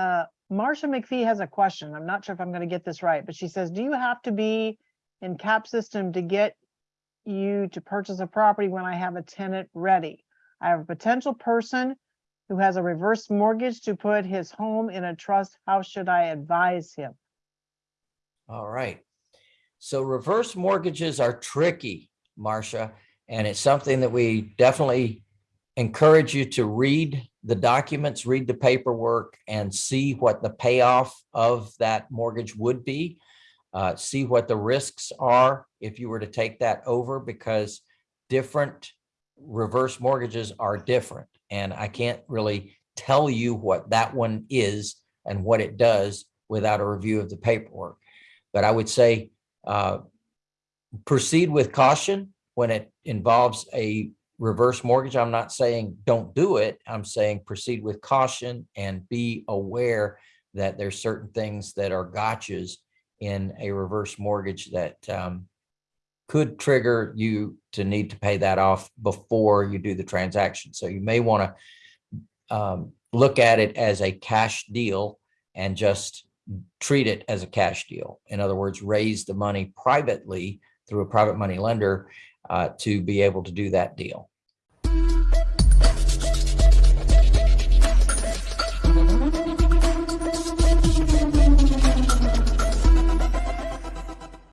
Uh, Marcia McPhee has a question. I'm not sure if I'm going to get this right, but she says, do you have to be in cap system to get you to purchase a property when I have a tenant ready? I have a potential person who has a reverse mortgage to put his home in a trust. How should I advise him? All right. So reverse mortgages are tricky, Marcia, and it's something that we definitely encourage you to read the documents, read the paperwork and see what the payoff of that mortgage would be. Uh, see what the risks are if you were to take that over because different reverse mortgages are different. And I can't really tell you what that one is and what it does without a review of the paperwork. But I would say uh, proceed with caution when it involves a reverse mortgage. I'm not saying don't do it. I'm saying proceed with caution and be aware that there's certain things that are gotchas in a reverse mortgage that um, could trigger you to need to pay that off before you do the transaction. So you may want to um, look at it as a cash deal and just treat it as a cash deal. In other words, raise the money privately through a private money lender uh, to be able to do that deal.